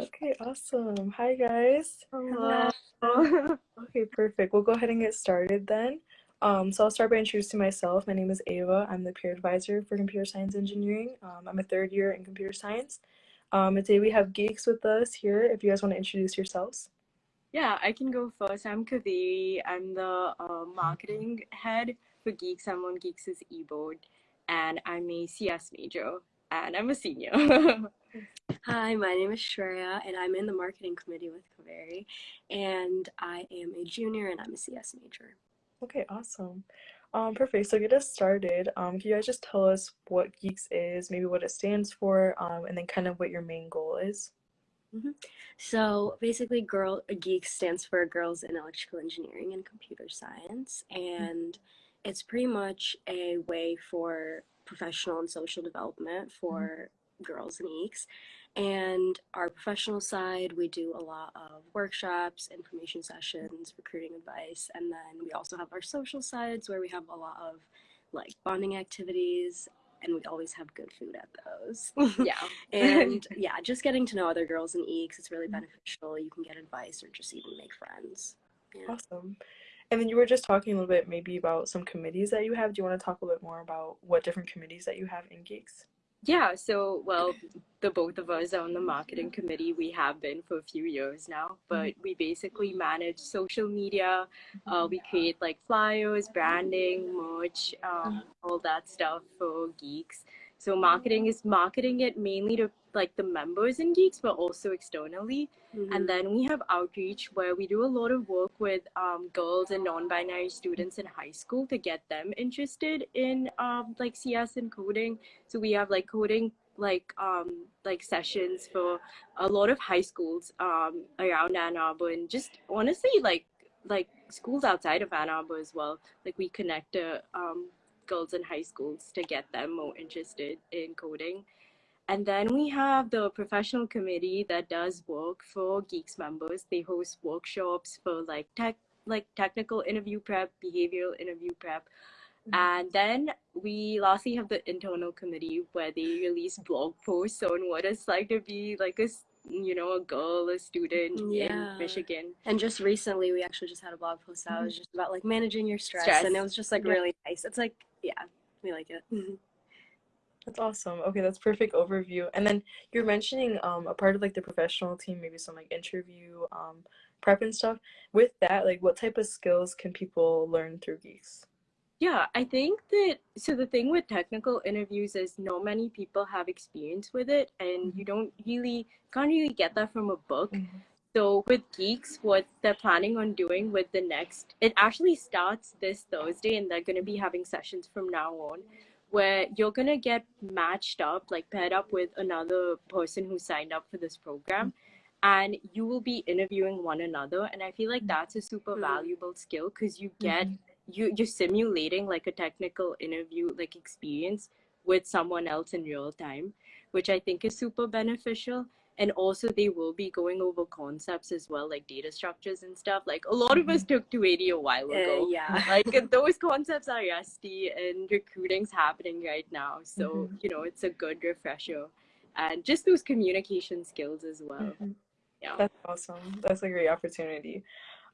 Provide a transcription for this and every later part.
Okay, awesome. Hi, guys. Hello. Okay, perfect. We'll go ahead and get started then. Um, so I'll start by introducing myself. My name is Ava. I'm the peer advisor for computer science engineering. Um, I'm a third year in computer science. Um, today we have geeks with us here. If you guys want to introduce yourselves. Yeah, I can go first. I'm Kaveri. I'm the uh, marketing head for Geeks. I'm on Geeks' eBoard, and I'm a CS major, and I'm a senior. Hi, my name is Shreya, and I'm in the marketing committee with Kaveri, and I am a junior, and I'm a CS major. Okay, awesome. Um, perfect. So get us started. Um, can you guys just tell us what Geeks is, maybe what it stands for, um, and then kind of what your main goal is? Mm-hmm. So basically, Girl Geeks stands for Girls in Electrical Engineering and Computer Science, and it's pretty much a way for professional and social development for mm-hmm. girls and geeks. And our professional side, we do a lot of workshops, information sessions, recruiting advice, and then we also have our social sides where we have a lot of like bonding activities and we always have good food at those. yeah. and yeah, just getting to know other girls and EECS is really mm-hmm. beneficial. You can get advice or just even make friends. Yeah. Awesome. And then you were just talking a little bit maybe about some committees that you have. Do you want to talk a little bit more about what different committees that you have in Geeks? Yeah, so well, the both of us are on the marketing committee. We have been for a few years now, but we basically manage social media. Uh, we create like flyers, branding, merch, um, all that stuff for geeks. So marketing is marketing it mainly to like the members in geeks, but also externally. Mhm. And then we have outreach where we do a lot of work with um, girls and non-binary students in high school to get them interested in um, like CS and coding. So we have like coding like um, like sessions for a lot of high schools um, around Ann Arbor and just honestly like like schools outside of Ann Arbor as well. Like we connect to um, girls in high schools to get them more interested in coding. And then we have the professional committee that does work for Geeks members. They host workshops for like tech, like technical interview prep, behavioral interview prep. Mm-hmm. And then we lastly have the internal committee where they release blog posts on what it's like to be like a you know, a girl, a student Yeah. in Michigan. And just recently, we actually just had a blog post that was mm-hmm. just about like managing your stress, Stress. and it was just like Yeah. really nice. It's like, yeah, we like it. Mm-hmm. That's awesome. Okay, that's perfect overview. And then you're mentioning um a part of like the professional team, maybe some like interview um prep and stuff. With that, like what type of skills can people learn through Geeks? Yeah, I think that so the thing with technical interviews is no many people have experience with it and you don't really can't really get that from a book. So with Geeks, what they're planning on doing with the next it actually starts this Thursday and they're gonna be having sessions from now on where you're gonna get matched up, like paired up with another person who signed up for this program and you will be interviewing one another and I feel like that's a super Mhm. valuable skill because you get you you're simulating like a technical interview like experience with someone else in real time which i think is super beneficial and also they will be going over concepts as well like data structures and stuff like a lot of us took 280 a while Uh, ago yeah. like those concepts are rusty and recruiting's happening right now so Mhm. you know it's a good refresher and just those communication skills as well Mhm. yeah That's awesome. That's a great opportunity.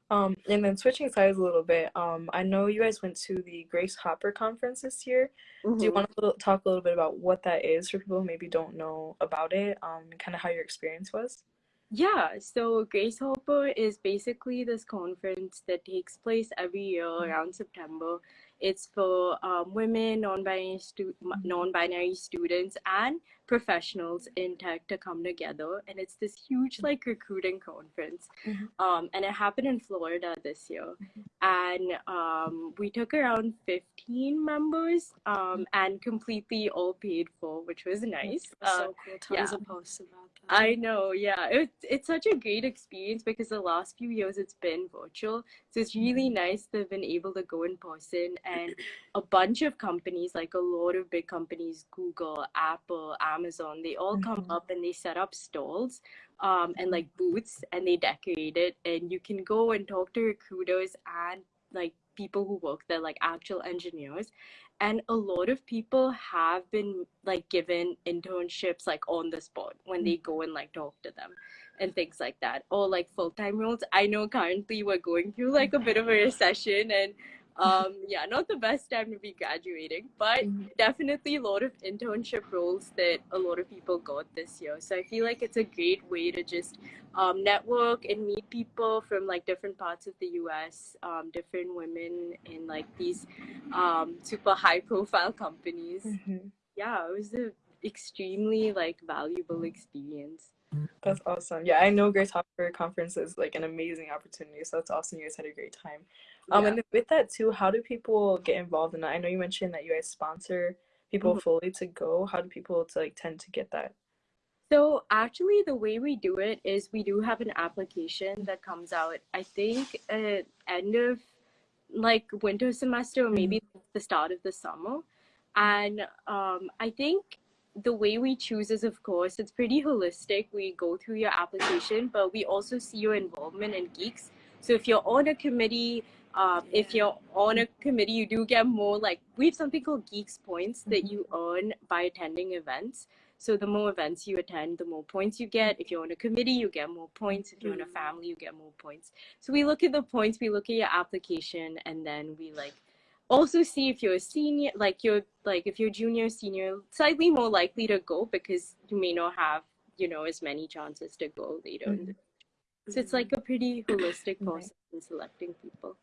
Um, and then switching sides a little bit, um, I know you guys went to the Grace Hopper conference this year. Do you Mhm. want to talk a little bit about what that is for people who maybe don't know about it, um, and kind of how your experience was? Yeah, so Grace Hopper is basically this conference that takes place every year around September. It's for um, women, non-binary stu- non-binary students, and professionals in tech to come together, and it's this huge like recruiting conference. Mhm. Um, and it happened in Florida this year, and um, we took around 15 members, um, and completely all paid for, which was nice. It Uh, so cool. Tons yeah. of posts about that. I know, yeah. It's it's such a great experience because the last few years it's been virtual. So it's really nice to have been able to go in person and a bunch of companies, like a lot of big companies, Google, Apple, Amazon, they all come Mhm. up and they set up stalls um and like booths and they decorate it and you can go and talk to recruiters and like people who work there, like actual engineers. and a lot of people have been like given internships like on the spot when they go and like talk to them and things like that or like full-time roles i know currently we're going through like a bit of a recession and um yeah not the best time to be graduating but Mhm. definitely a lot of internship roles that a lot of people got this year so i feel like it's a great way to just um, network and meet people from like different parts of the us um, different women in like these um, super high profile companies Mhm. yeah it was a extremely like valuable experience That's awesome. Yeah, I know Grace Hopper conference is like an amazing opportunity, so it's awesome you guys had a great time. Um, Yeah. and with that too, how do people get involved in that? I know you mentioned that you guys sponsor people Mhm. fully to go. How do people to like tend to get that? So actually, the way we do it is we do have an application that comes out. I think at end of like winter semester or maybe the start of the summer, and um, I think the way we choose is of course it's pretty holistic. We go through your application, but we also see your involvement in geeks. So if you're on a committee. Um, if you're on a committee, you do get more like we have something called Geeks Points that Mhm. you earn by attending events. So the more events you attend, the more points you get. If you're on a committee, you get more points. If you're in a Mhm. family, you get more points. So we look at the points, we look at your application, and then we like also see if you're a senior, like you're like if you're junior, senior, slightly more likely to go because you may not have you know as many chances to go later. the- So it's like a pretty holistic Right. process in selecting people.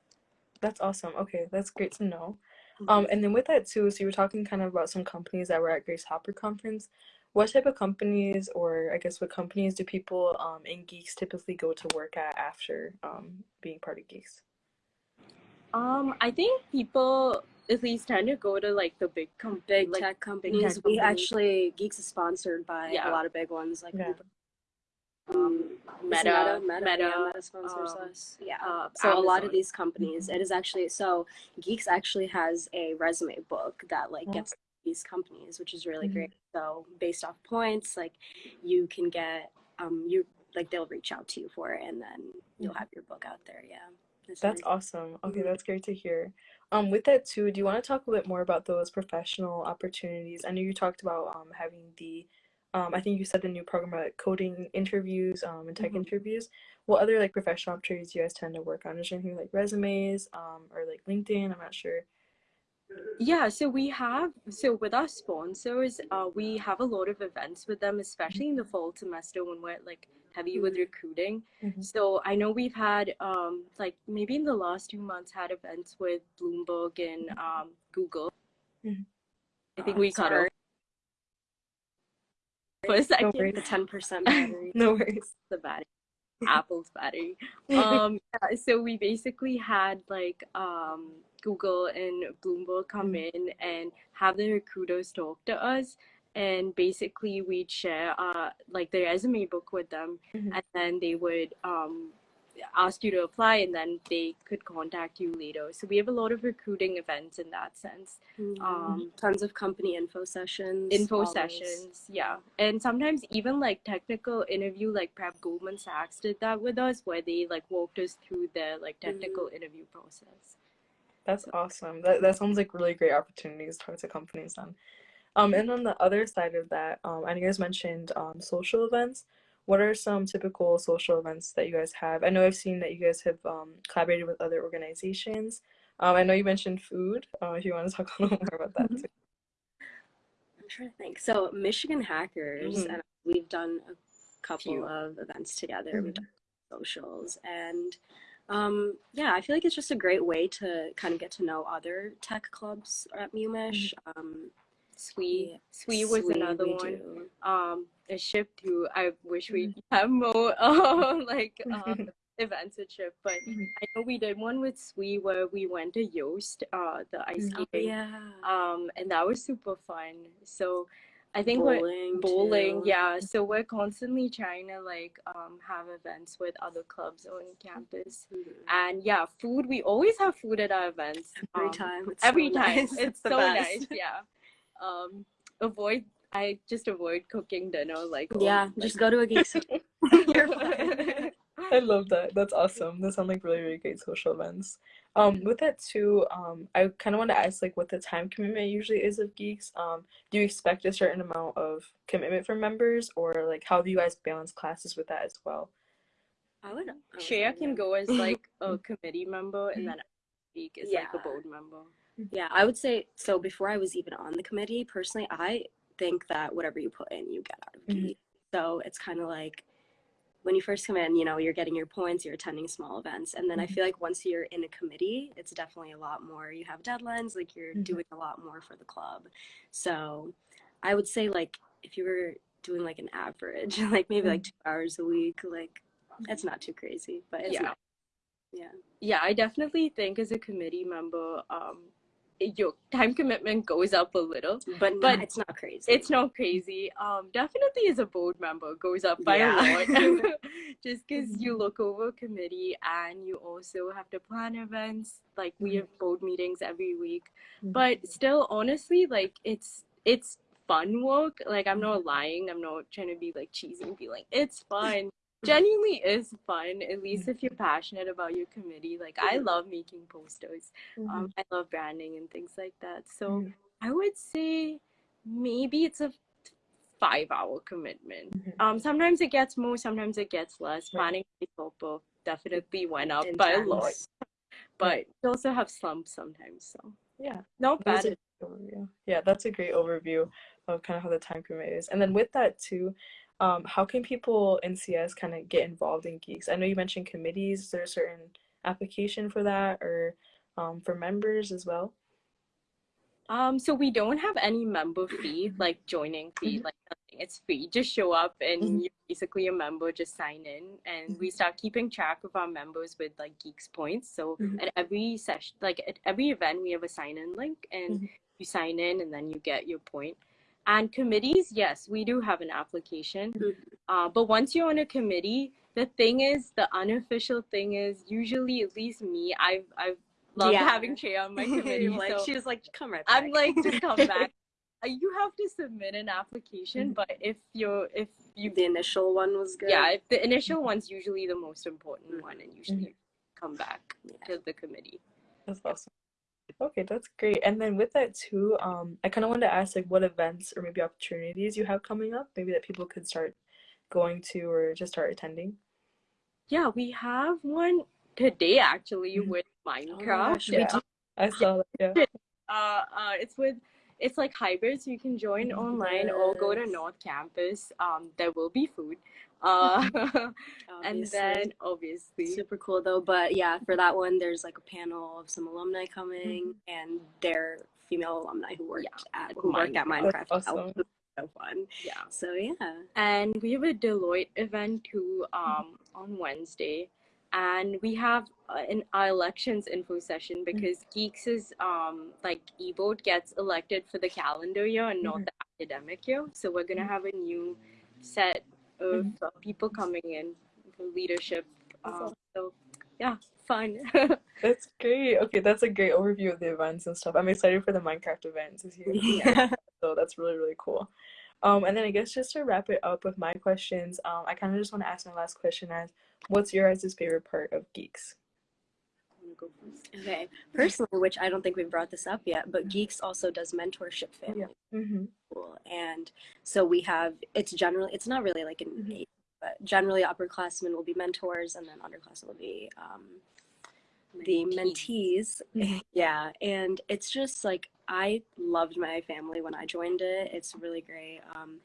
That's awesome. Okay, that's great to know. Mm-hmm. Um, and then with that too, so you were talking kind of about some companies that were at Grace Hopper conference. What type of companies, or I guess what companies do people um, in Geeks typically go to work at after um, being part of Geeks? Um, I think people at least tend to go to like the big com- Big like, tech companies. We companies. actually Geeks is sponsored by Yeah. a lot of big ones like Yeah. Uber. Um, Meta, Meta, Meta, Meta, yeah, Meta sponsors um, us. Yeah. uh, so a lot of these companies, it is actually so Geeks actually has a resume book that like gets these companies, which is really Mhm. great. So based off points, like you can get um you like they'll reach out to you for it, and then you'll Mhm. have your book out there. Yeah. That's really- awesome. Okay, Mhm. that's great to hear. Um, with that too, do you want to talk a bit more about those professional opportunities? I know you talked about um having the, um, I think you said the new program about coding interviews, um, and tech Mhm. interviews. What other like professional opportunities do you guys tend to work on? Is there anything like resumes, um, or like LinkedIn? I'm not sure. Yeah, so we have so with our sponsors, uh, we have a lot of events with them, especially in the fall semester when we're like heavy with Mhm. recruiting. Mhm. So I know we've had um like maybe in the last two months had events with Bloomberg and um Google. Mhm. I think we cut sorry. off for a second. worries. the ten percent battery. No worries. the battery apple's battery um yeah, so we basically had like um google and bloomberg come in and have the recruiters talk to us and basically we'd share uh like the resume book with them Mhm. and then they would um ask you to apply and then they could contact you later so we have a lot of recruiting events in that sense Mhm. um tons of company info sessions. info always. sessions yeah and sometimes even like technical interview like prep goldman sachs did that with us where they like walked us through their like technical interview process That's awesome. That that sounds like really great opportunities to talk to companies then. Um, and on the other side of that, um, I know you guys mentioned um, social events. What are some typical social events that you guys have? I know I've seen that you guys have um, collaborated with other organizations. Um, I know you mentioned food. Uh, if you want to talk a little more about that too. I'm trying to think. So Michigan Hackers Mhm. and we've done a couple Few. of events together. We've Mhm. done socials and um, yeah, I feel like it's just a great way to kind of get to know other tech clubs at UMich. Um, SWE Yeah. SWE was another one do. um a SHPE too i wish we have more uh, like uh, events at SHPE but Mhm. i know we did one with SWE where we went to Yost uh the ice Mhm. Oh, skating yeah. um and that was super fun so i think we're Bowling. bowling too. yeah so we're constantly trying to like um have events with other clubs on campus Mhm. and yeah food we always have food at our events Every um, time. It's every so time nice. it's the so best. nice yeah um avoid i just avoid cooking dinner like Yeah, just go to a geek. I love that. That's awesome. Those sound like really, really great social events. Um, with that too, um, I kind of want to ask like what the time commitment usually is of geeks. Um, do you expect a certain amount of commitment from members, or like how do you guys balance classes with that as well? I would. Shreya sorry, can go as like a committee member, and then Geek is like a board member. Yeah, I would say so. Before I was even on the committee, personally, I think that whatever you put in, you get out of Mhm. geek. So it's kind of like when you first come in, you know, you're getting your points, you're attending small events, and then I Mhm. feel like once you're in a committee, it's definitely a lot more. You have deadlines, like you're Mhm. doing a lot more for the club. So I would say like if you were doing like an average, like maybe like two hours a week, like it's not too crazy, but it's Yeah. not. Yeah. Yeah, I definitely think as a committee member, um, your time commitment goes up a little. But, But it's not crazy. It's not crazy. Um, definitely as a board member goes up by Yeah. a lot. Just because you look over committee and you also have to plan events. Like we have board meetings every week, Mhm. but still, honestly, like it's it's fun work. Like I'm not lying. I'm not trying to be like cheesy and be like it's fun. Genuinely is fun. At least if you're passionate about your committee. Like I love making posters. Um, I love branding and things like that. So Mhm. I would say maybe it's a five hour commitment. Mhm. Um, sometimes it gets more, sometimes it gets less. Planning Hopper definitely went up by a lot, but you also have slumps sometimes. So Yeah. not That's bad. overview. Yeah, that's a great overview of kind of how the time commitment is. And then with that too, um, how can people in CS kind of get involved in geeks? I know you mentioned committees. Is there a certain application for that or um, for members as well? Um, so we don't have any member fee, like joining fee, Mhm. like nothing. It's free. Just show up and Mhm. you're basically a member, just sign in. And we start keeping track of our members with like Geeks points. So at every session, like at every event, we have a sign in link and you sign in and then you get your point. And committees, yes, we do have an application. Mhm. Uh, but once you're on a committee, the thing is, the unofficial thing is usually, at least me, I've, I've loved Yeah. having Shreya on my committee. like so she was like, come right back. I'm like to come back. Uh, You have to submit an application, Mhm. but if you're if you the initial one was good. yeah, if the initial one's usually the most important Mhm. one, and usually you come back Yeah. to the committee. That's awesome. Okay, that's great. And then with that too, um, I kind of wanted to ask like what events or maybe opportunities you have coming up, maybe that people could start going to or just start attending. Yeah, we have one today actually Mhm. with Oh Minecraft. we Yeah. I saw that. Yeah. uh, uh, it's with it's like hybrid, so you can join online or go to North Campus. Um, there will be food. Uh, and then obviously, super cool though. But yeah, for that one, there's like a panel of some alumni coming, and they're female alumni who worked Yeah, at who worked at Minecraft. Minecraft. That's That awesome. so fun. yeah. So yeah, and we have a Deloitte event too um, on Wednesday, and we have uh, an our elections info session because Geeks is um, like eBoard gets elected for the calendar year and not Mhm. the academic year, so we're gonna have a new set of Mhm. uh, people coming in for leadership. Um, awesome. so yeah, fun. That's great. Okay, that's a great overview of the events and stuff. I'm excited for the Minecraft events this year. yeah. So that's really, really cool. Um, and then I guess just to wrap it up with my questions, um, I kind of just want to ask my last question as what's your guys' favorite part of Geeks? I'm gonna go first. Okay, personally, which I don't think we've brought this up yet, but Geeks also does mentorship family Yeah. Mm-hmm. school, and so we have it's generally it's not really like an Mhm. age, but generally upperclassmen will be mentors, and then underclassmen will be um, the mentees. Mhm. Yeah, and it's just like I loved my family when I joined it. It's really great. Um,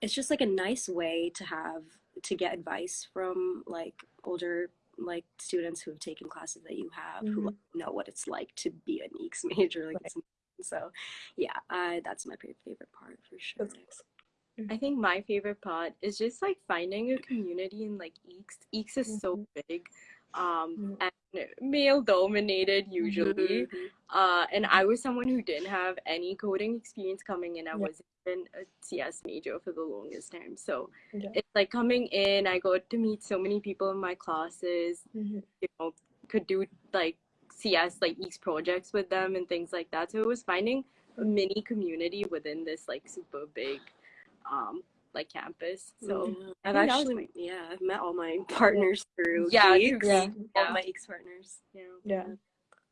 it's just like a nice way to have to get advice from like older like students who have taken classes that you have who Mhm. know what it's like to be an EECS major. Like Right. so, yeah, I that's my favorite favorite part for sure. That's. I think my favorite part is just like finding a community in like EECS. EECS is so big, um, and male dominated usually. Mhm. Uh, and I was someone who didn't have any coding experience coming in. I Yeah. wasn't even a CS major for the longest time. So Yeah. it's like coming in, I got to meet so many people in my classes, Mhm. you know, could do like CS, like EECS projects with them and things like that. So it was finding a mini community within this like super big, um, like campus. So Yeah. I I've think that was actually yeah I've met all my partners through Yeah, Geeks. Yeah. All my Geeks partners. yeah. Yeah.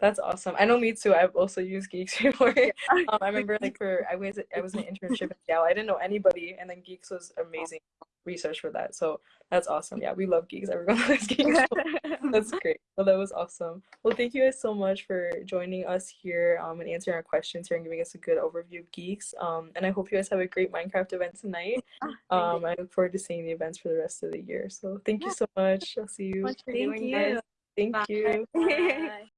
That's awesome. I know me too. I've also used Geeks before. um, I remember like for I was I was an internship in Seattle. I didn't know anybody, and then Geeks was amazing research for that. So that's awesome. Yeah, we love Geeks. Everyone loves Geeks. that's great. Well, that was awesome. Well, thank you guys so much for joining us here um, and answering our questions here and giving us a good overview of Geeks. Um, and I hope you guys have a great Minecraft event tonight. Um, I look forward to seeing the events for the rest of the year. So thank you so much. I'll see you. Much Thank you. this. Thank Bye. you. Bye.